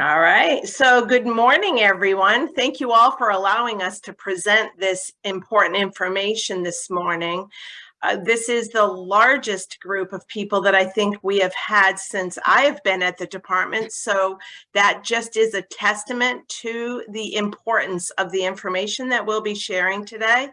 All right, so good morning, everyone. Thank you all for allowing us to present this important information this morning. Uh, this is the largest group of people that I think we have had since I have been at the department. So that just is a testament to the importance of the information that we'll be sharing today.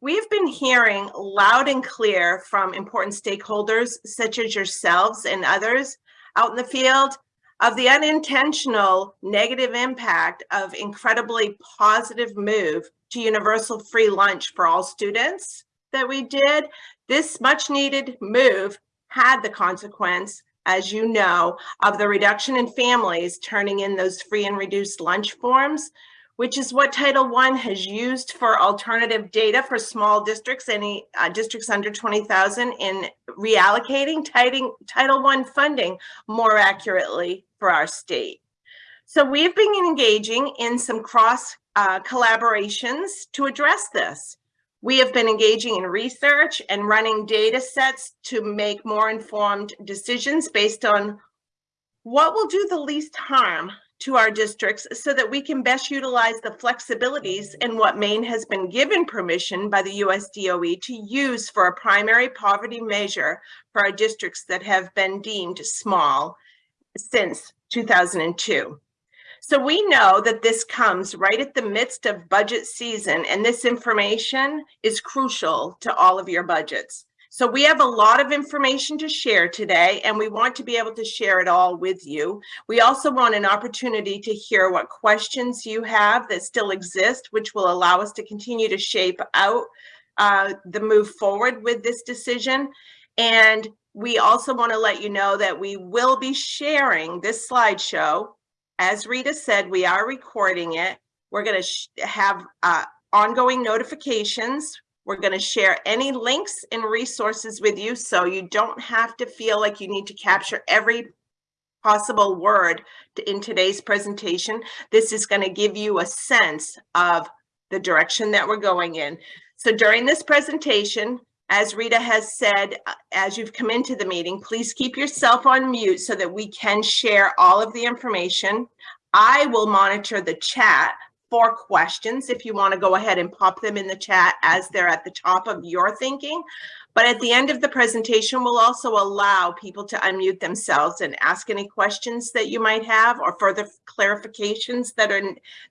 We've been hearing loud and clear from important stakeholders such as yourselves and others out in the field of the unintentional negative impact of incredibly positive move to universal free lunch for all students that we did, this much needed move had the consequence, as you know, of the reduction in families turning in those free and reduced lunch forms, which is what Title I has used for alternative data for small districts, any uh, districts under 20,000 in reallocating Title I funding more accurately for our state. So we've been engaging in some cross uh, collaborations to address this. We have been engaging in research and running data sets to make more informed decisions based on what will do the least harm to our districts so that we can best utilize the flexibilities in what Maine has been given permission by the US DOE to use for a primary poverty measure for our districts that have been deemed small since 2002. So we know that this comes right at the midst of budget season and this information is crucial to all of your budgets. So we have a lot of information to share today and we want to be able to share it all with you. We also want an opportunity to hear what questions you have that still exist, which will allow us to continue to shape out uh, the move forward with this decision. And we also want to let you know that we will be sharing this slideshow. As Rita said, we are recording it. We're going to have uh, ongoing notifications we're going to share any links and resources with you so you don't have to feel like you need to capture every possible word in today's presentation. This is going to give you a sense of the direction that we're going in. So during this presentation, as Rita has said, uh, as you've come into the meeting, please keep yourself on mute so that we can share all of the information. I will monitor the chat for questions if you want to go ahead and pop them in the chat as they're at the top of your thinking. But at the end of the presentation, we'll also allow people to unmute themselves and ask any questions that you might have or further clarifications that are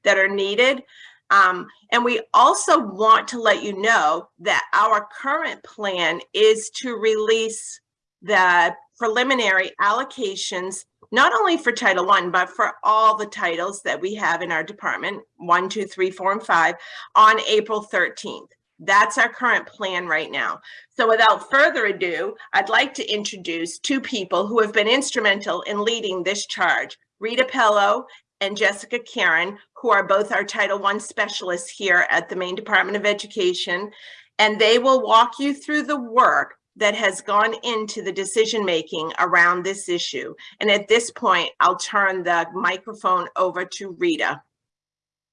that are needed. Um, and we also want to let you know that our current plan is to release the preliminary allocations not only for Title One, but for all the titles that we have in our department, one, two, three, four, and five, on April 13th. That's our current plan right now. So without further ado, I'd like to introduce two people who have been instrumental in leading this charge, Rita Pello and Jessica Karen, who are both our Title I specialists here at the Maine Department of Education. And they will walk you through the work that has gone into the decision making around this issue. And at this point, I'll turn the microphone over to Rita.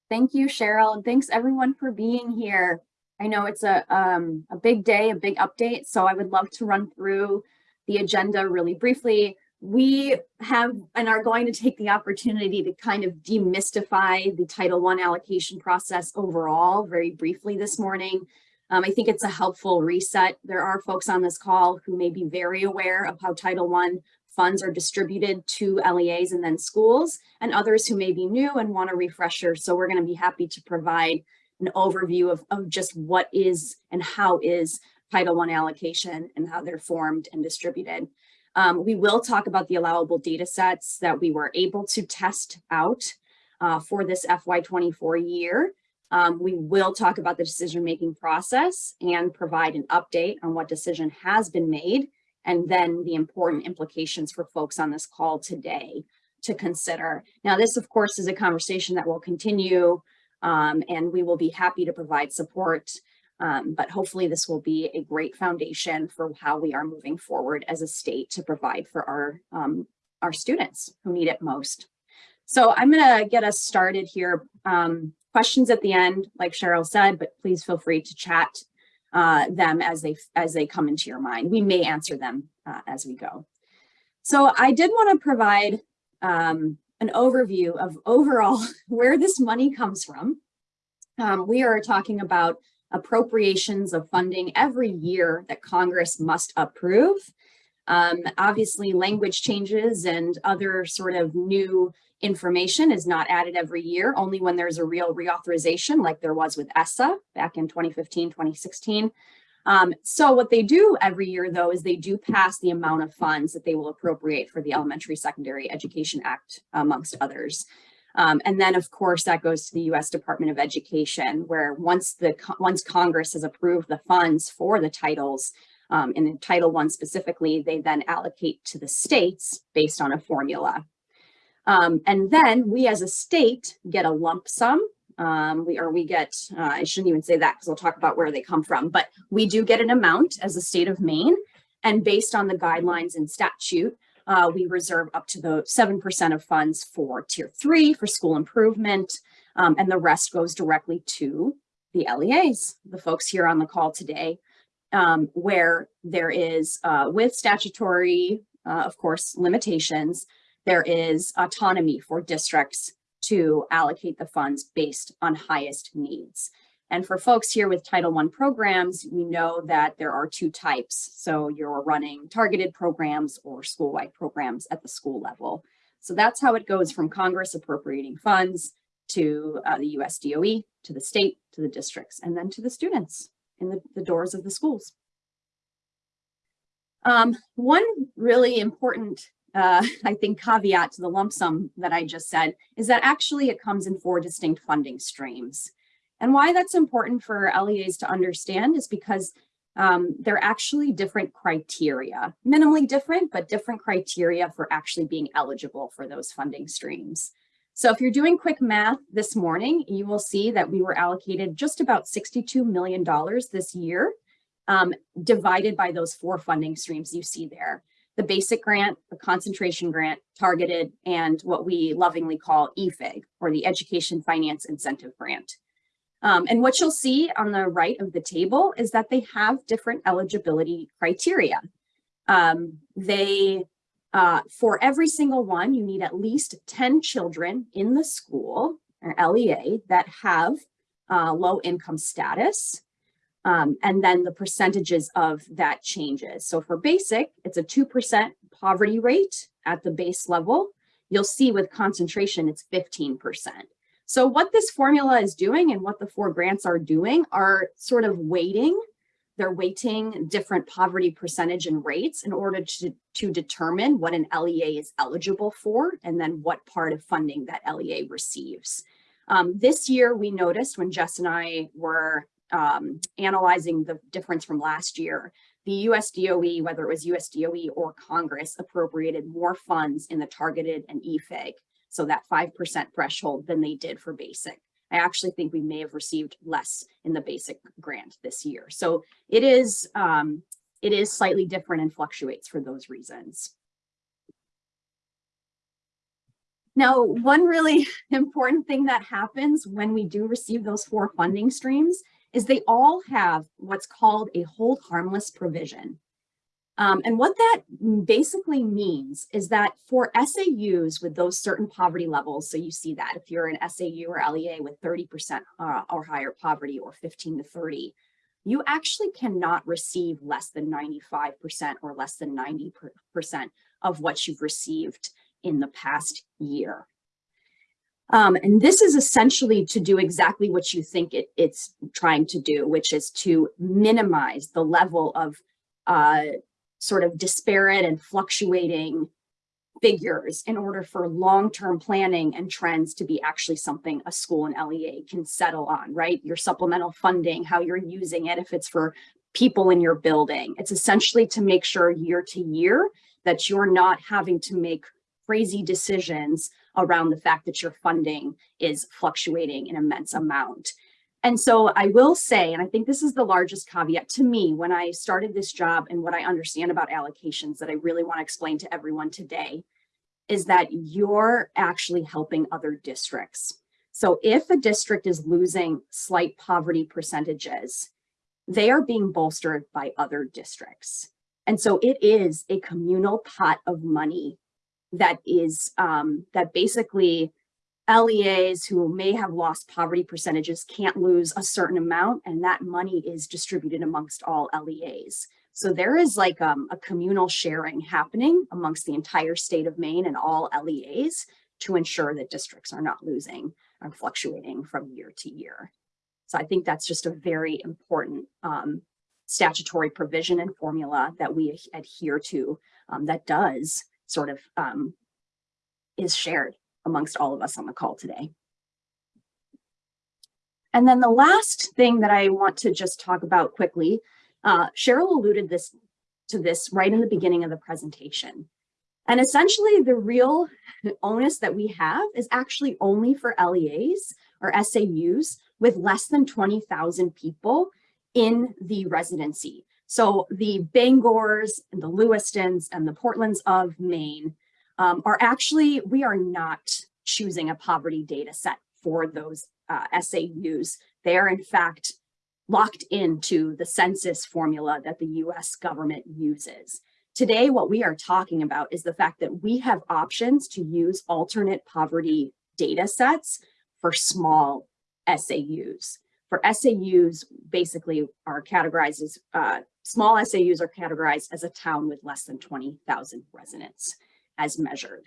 Thank you, Cheryl, and thanks everyone for being here. I know it's a, um, a big day, a big update, so I would love to run through the agenda really briefly. We have and are going to take the opportunity to kind of demystify the Title I allocation process overall very briefly this morning um, I think it's a helpful reset. There are folks on this call who may be very aware of how Title I funds are distributed to LEAs and then schools, and others who may be new and want a refresher. So we're going to be happy to provide an overview of, of just what is and how is Title I allocation and how they're formed and distributed. Um, we will talk about the allowable data sets that we were able to test out uh, for this FY24 year. Um, we will talk about the decision-making process and provide an update on what decision has been made and then the important implications for folks on this call today to consider. Now, this, of course, is a conversation that will continue um, and we will be happy to provide support, um, but hopefully this will be a great foundation for how we are moving forward as a state to provide for our, um, our students who need it most. So I'm going to get us started here um, questions at the end, like Cheryl said, but please feel free to chat uh, them as they as they come into your mind. We may answer them uh, as we go. So I did want to provide um, an overview of overall where this money comes from. Um, we are talking about appropriations of funding every year that Congress must approve. Um, obviously, language changes and other sort of new information is not added every year, only when there's a real reauthorization like there was with ESSA back in 2015, 2016. Um, so what they do every year, though, is they do pass the amount of funds that they will appropriate for the Elementary Secondary Education Act, amongst others. Um, and then, of course, that goes to the U.S. Department of Education, where once the once Congress has approved the funds for the titles, um, in Title One specifically, they then allocate to the states based on a formula. Um, and then we as a state get a lump sum. Um, we or we get, uh, I shouldn't even say that because we'll talk about where they come from, but we do get an amount as a state of Maine. And based on the guidelines and statute, uh, we reserve up to the 7% of funds for tier three for school improvement. Um, and the rest goes directly to the LEAs, the folks here on the call today, um, where there is, uh, with statutory, uh, of course, limitations, there is autonomy for districts to allocate the funds based on highest needs. And for folks here with Title I programs, we know that there are two types. So you're running targeted programs or school-wide programs at the school level. So that's how it goes from Congress appropriating funds to uh, the US DOE, to the state, to the districts, and then to the students in the, the doors of the schools. Um, one really important uh, I think caveat to the lump sum that I just said is that actually it comes in four distinct funding streams. And why that's important for LEAs to understand is because um, they're actually different criteria, minimally different, but different criteria for actually being eligible for those funding streams. So if you're doing quick math this morning, you will see that we were allocated just about $62 million this year, um, divided by those four funding streams you see there the basic grant, the concentration grant, targeted, and what we lovingly call EFIG, or the Education Finance Incentive Grant. Um, and what you'll see on the right of the table is that they have different eligibility criteria. Um, they, uh, for every single one, you need at least 10 children in the school, or LEA, that have uh, low income status. Um, and then the percentages of that changes. So for basic, it's a 2% poverty rate at the base level. You'll see with concentration, it's 15%. So what this formula is doing and what the four grants are doing are sort of weighting. They're weighting different poverty percentage and rates in order to, to determine what an LEA is eligible for and then what part of funding that LEA receives. Um, this year, we noticed when Jess and I were um, analyzing the difference from last year, the US DOE, whether it was US DOE or Congress, appropriated more funds in the targeted and EFIG, so that 5% threshold than they did for basic. I actually think we may have received less in the basic grant this year. So it is, um, it is slightly different and fluctuates for those reasons. Now, one really important thing that happens when we do receive those four funding streams is they all have what's called a hold harmless provision. Um, and what that basically means is that for SAUs with those certain poverty levels, so you see that if you're an SAU or LEA with 30% uh, or higher poverty or 15 to 30, you actually cannot receive less than 95% or less than 90% of what you've received in the past year. Um, and this is essentially to do exactly what you think it, it's trying to do, which is to minimize the level of uh, sort of disparate and fluctuating figures in order for long-term planning and trends to be actually something a school and LEA can settle on, right? Your supplemental funding, how you're using it, if it's for people in your building. It's essentially to make sure year to year that you're not having to make crazy decisions around the fact that your funding is fluctuating an immense amount. And so I will say, and I think this is the largest caveat to me when I started this job and what I understand about allocations that I really want to explain to everyone today, is that you're actually helping other districts. So if a district is losing slight poverty percentages, they are being bolstered by other districts. And so it is a communal pot of money that is um, that basically LEAs who may have lost poverty percentages can't lose a certain amount and that money is distributed amongst all LEAs. So there is like um, a communal sharing happening amongst the entire state of Maine and all LEAs to ensure that districts are not losing or fluctuating from year to year. So I think that's just a very important um, statutory provision and formula that we adhere to um, that does sort of um, is shared amongst all of us on the call today. And then the last thing that I want to just talk about quickly, uh, Cheryl alluded this to this right in the beginning of the presentation. And essentially the real onus that we have is actually only for LEAs or SAUs with less than 20,000 people in the residency. So the Bangors and the Lewistons and the Portlands of Maine um, are actually, we are not choosing a poverty data set for those uh, SAUs. They are in fact locked into the census formula that the US government uses. Today, what we are talking about is the fact that we have options to use alternate poverty data sets for small SAUs. For SAUs, basically are categorized as, uh, small SAUs are categorized as a town with less than 20,000 residents as measured.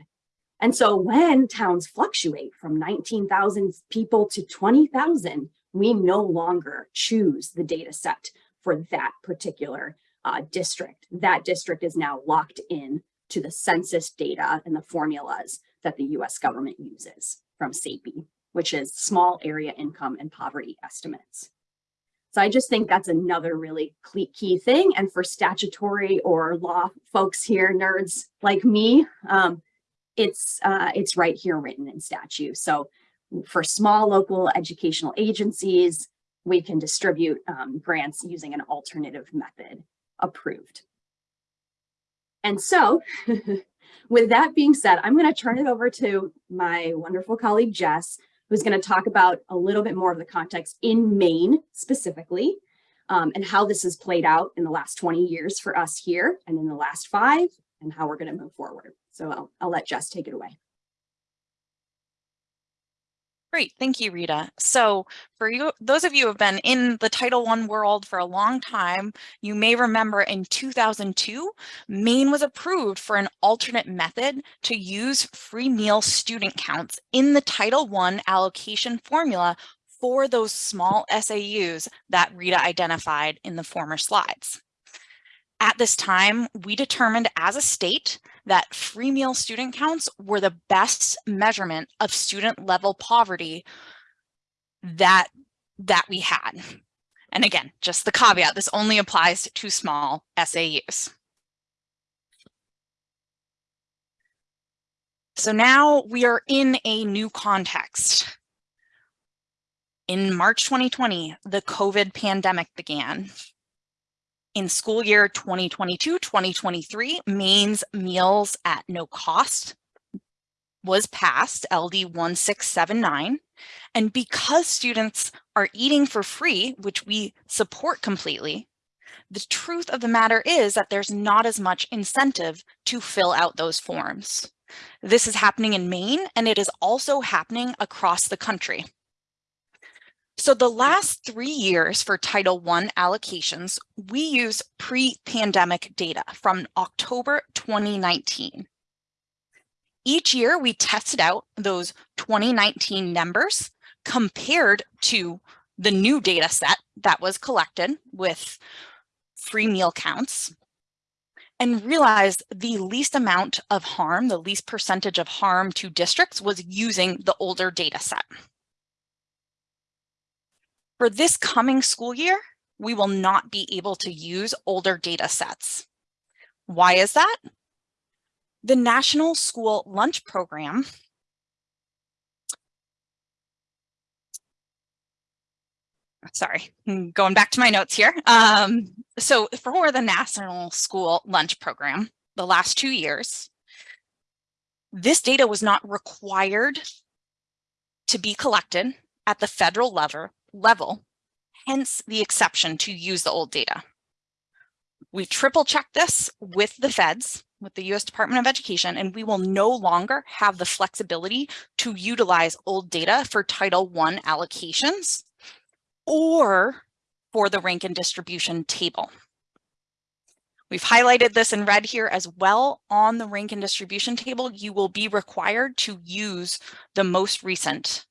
And so when towns fluctuate from 19,000 people to 20,000, we no longer choose the data set for that particular uh, district. That district is now locked in to the census data and the formulas that the US government uses from SAIPE, which is small area income and poverty estimates. So I just think that's another really key thing. And for statutory or law folks here, nerds like me, um, it's, uh, it's right here written in statute. So for small local educational agencies, we can distribute um, grants using an alternative method approved. And so with that being said, I'm going to turn it over to my wonderful colleague, Jess, who's going to talk about a little bit more of the context in Maine specifically, um, and how this has played out in the last 20 years for us here and in the last five, and how we're going to move forward. So I'll, I'll let Jess take it away. Great, thank you, Rita. So for you, those of you who have been in the Title I world for a long time, you may remember in 2002, Maine was approved for an alternate method to use free meal student counts in the Title I allocation formula for those small SAUs that Rita identified in the former slides. At this time, we determined as a state that free meal student counts were the best measurement of student level poverty that, that we had. And again, just the caveat, this only applies to small SAUs. So now we are in a new context. In March 2020, the COVID pandemic began. In school year 2022-2023, Maine's Meals at No Cost was passed, LD 1679. And because students are eating for free, which we support completely, the truth of the matter is that there's not as much incentive to fill out those forms. This is happening in Maine, and it is also happening across the country. So the last three years for Title I allocations, we use pre-pandemic data from October 2019. Each year we tested out those 2019 numbers compared to the new data set that was collected with free meal counts and realized the least amount of harm, the least percentage of harm to districts was using the older data set. For this coming school year, we will not be able to use older data sets. Why is that? The National School Lunch Program sorry, going back to my notes here. Um, so for the National School Lunch Program, the last two years, this data was not required to be collected at the federal level, level, hence the exception to use the old data. We triple checked this with the feds with the US Department of Education, and we will no longer have the flexibility to utilize old data for Title I allocations or for the rank and distribution table. We've highlighted this in red here as well. On the rank and distribution table, you will be required to use the most recent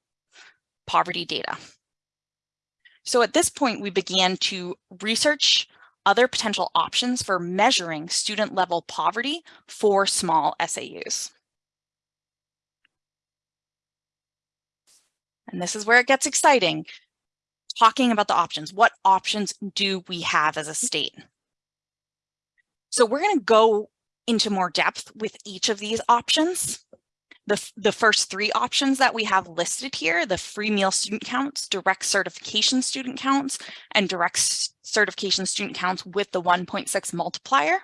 poverty data. So at this point, we began to research other potential options for measuring student level poverty for small SAUs. And this is where it gets exciting. Talking about the options, what options do we have as a state? So we're going to go into more depth with each of these options. The, the first three options that we have listed here, the free meal student counts, direct certification student counts, and direct certification student counts with the 1.6 multiplier.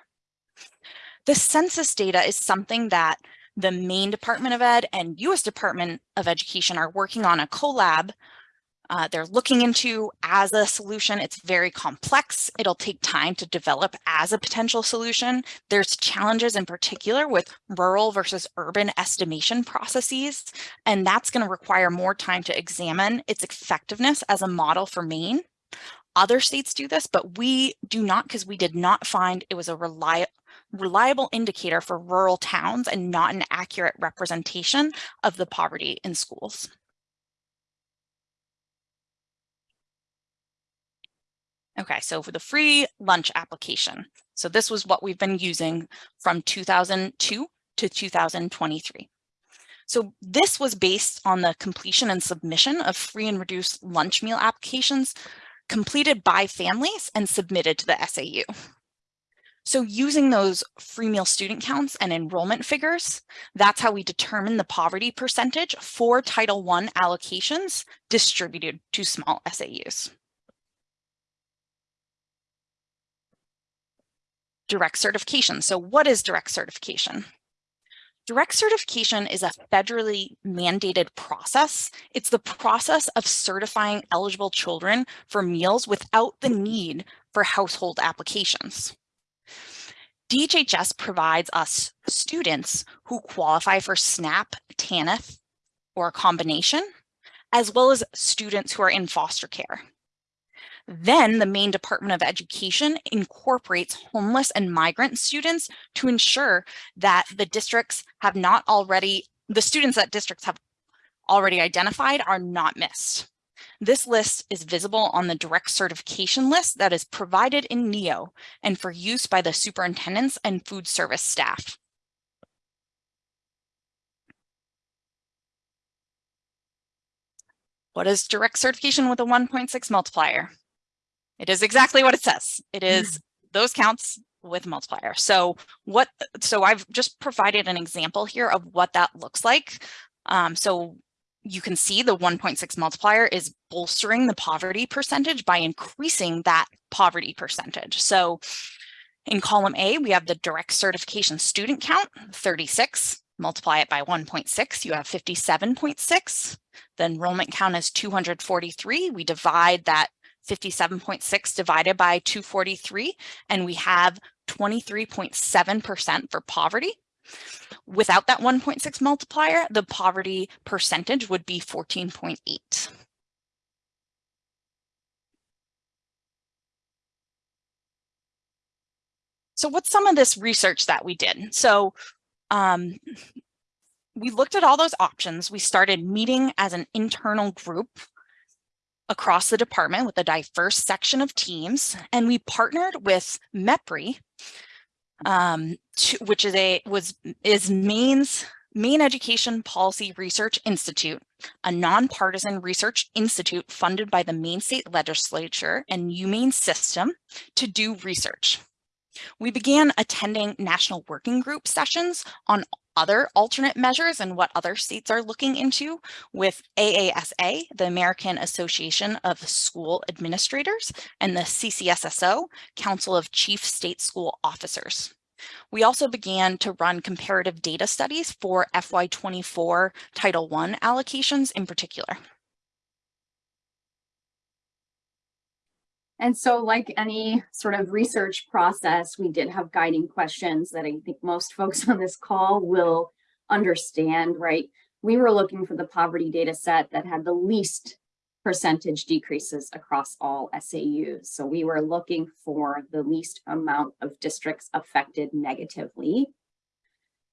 The census data is something that the Maine Department of Ed and US Department of Education are working on a collab uh, they're looking into as a solution. It's very complex. It'll take time to develop as a potential solution. There's challenges in particular with rural versus urban estimation processes, and that's going to require more time to examine its effectiveness as a model for Maine. Other states do this, but we do not because we did not find it was a reliable reliable indicator for rural towns and not an accurate representation of the poverty in schools. Okay, so for the free lunch application. So this was what we've been using from 2002 to 2023. So this was based on the completion and submission of free and reduced lunch meal applications completed by families and submitted to the SAU. So using those free meal student counts and enrollment figures, that's how we determine the poverty percentage for Title I allocations distributed to small SAUs. Direct certification. So what is direct certification? Direct certification is a federally mandated process. It's the process of certifying eligible children for meals without the need for household applications. DHHS provides us students who qualify for SNAP, TANF, or a combination, as well as students who are in foster care. Then the Maine Department of Education incorporates homeless and migrant students to ensure that the districts have not already, the students that districts have already identified are not missed. This list is visible on the direct certification list that is provided in NEO and for use by the superintendents and food service staff. What is direct certification with a 1.6 multiplier? It is exactly what it says. It is those counts with multiplier. So what, so I've just provided an example here of what that looks like. Um, so you can see the 1.6 multiplier is bolstering the poverty percentage by increasing that poverty percentage. So in column A, we have the direct certification student count, 36, multiply it by 1.6, you have 57.6. The enrollment count is 243. We divide that 57.6 divided by 243, and we have 23.7% for poverty. Without that 1.6 multiplier, the poverty percentage would be 14.8. So what's some of this research that we did? So um, we looked at all those options. We started meeting as an internal group across the department with a diverse section of teams, and we partnered with MEPRI, um, to, which is a was is Maine's Maine Education Policy Research Institute, a nonpartisan research institute funded by the Maine State Legislature and UMaine System to do research. We began attending national working group sessions on other alternate measures and what other states are looking into with AASA, the American Association of School Administrators, and the CCSSO, Council of Chief State School Officers. We also began to run comparative data studies for FY24 Title I allocations in particular. And so like any sort of research process, we did have guiding questions that I think most folks on this call will understand, right? We were looking for the poverty data set that had the least percentage decreases across all SAUs. So we were looking for the least amount of districts affected negatively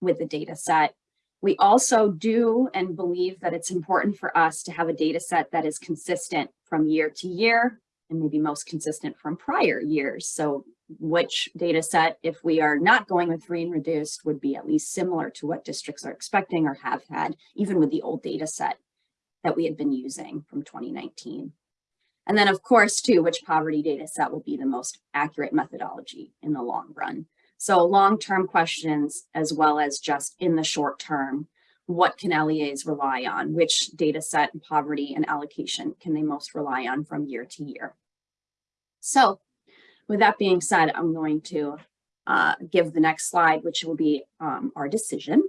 with the data set. We also do and believe that it's important for us to have a data set that is consistent from year to year and maybe most consistent from prior years. So which data set, if we are not going with free and reduced, would be at least similar to what districts are expecting or have had, even with the old data set that we had been using from 2019. And then of course, too, which poverty data set will be the most accurate methodology in the long run. So long-term questions, as well as just in the short term, what can LEAs rely on? Which data set and poverty and allocation can they most rely on from year to year? So with that being said, I'm going to uh, give the next slide, which will be um, our decision.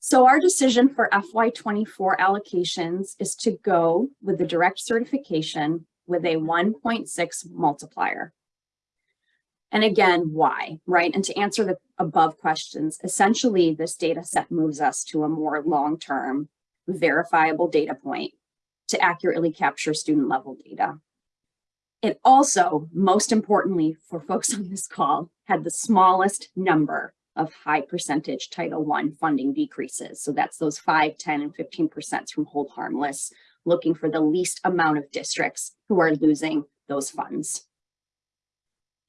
So our decision for FY24 allocations is to go with the direct certification with a 1.6 multiplier. And again, why, right? And to answer the above questions, essentially this data set moves us to a more long-term verifiable data point to accurately capture student level data. It also, most importantly for folks on this call, had the smallest number of high percentage Title I funding decreases. So that's those 5, 10, and 15% from hold harmless, looking for the least amount of districts who are losing those funds.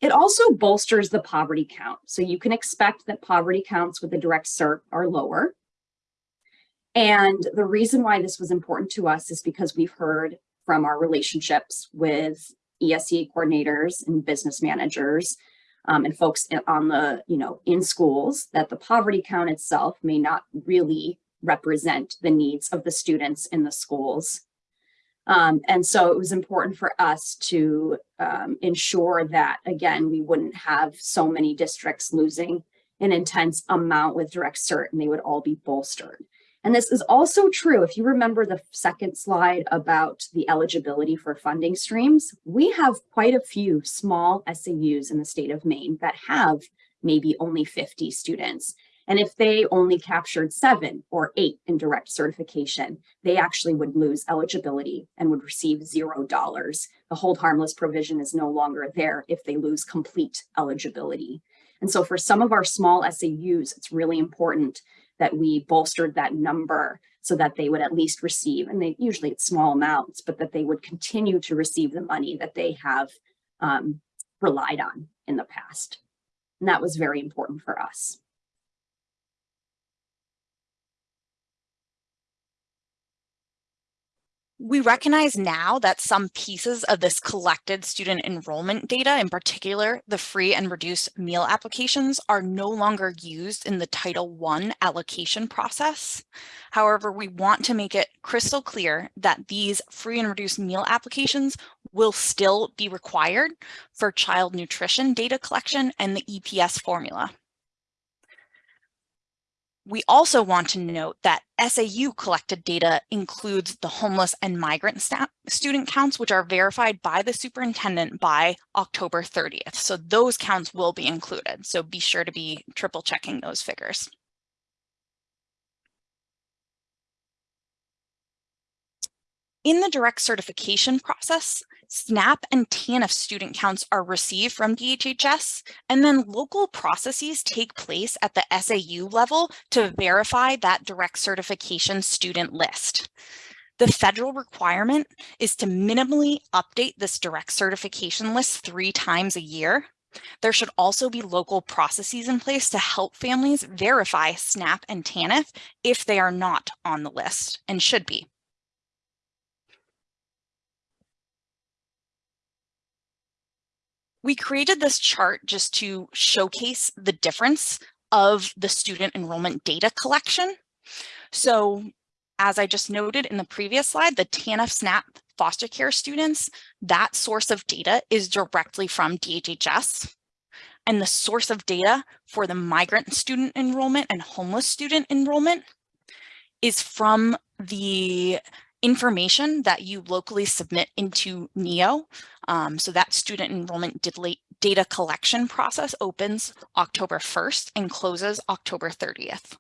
It also bolsters the poverty count. So you can expect that poverty counts with the direct cert are lower. And the reason why this was important to us is because we've heard from our relationships with ESE coordinators and business managers um, and folks on the, you know, in schools that the poverty count itself may not really represent the needs of the students in the schools. Um, and so it was important for us to um, ensure that, again, we wouldn't have so many districts losing an intense amount with direct cert and they would all be bolstered. And this is also true if you remember the second slide about the eligibility for funding streams, we have quite a few small SAUs in the state of Maine that have maybe only 50 students. And if they only captured seven or eight in direct certification, they actually would lose eligibility and would receive zero dollars. The hold harmless provision is no longer there if they lose complete eligibility. And so for some of our small SAUs, it's really important that we bolstered that number so that they would at least receive, and they usually it's small amounts, but that they would continue to receive the money that they have um, relied on in the past. And that was very important for us. We recognize now that some pieces of this collected student enrollment data, in particular, the free and reduced meal applications are no longer used in the Title I allocation process. However, we want to make it crystal clear that these free and reduced meal applications will still be required for child nutrition data collection and the EPS formula. We also want to note that SAU collected data includes the homeless and migrant student counts, which are verified by the superintendent by October 30th. So those counts will be included. So be sure to be triple checking those figures. In the direct certification process, SNAP and TANF student counts are received from DHHS, and then local processes take place at the SAU level to verify that direct certification student list. The federal requirement is to minimally update this direct certification list three times a year. There should also be local processes in place to help families verify SNAP and TANF if they are not on the list and should be. We created this chart just to showcase the difference of the student enrollment data collection. So as I just noted in the previous slide, the TANF SNAP foster care students, that source of data is directly from DHHS. And the source of data for the migrant student enrollment and homeless student enrollment is from the information that you locally submit into NEO. Um, so that student enrollment data collection process opens October 1st and closes October 30th.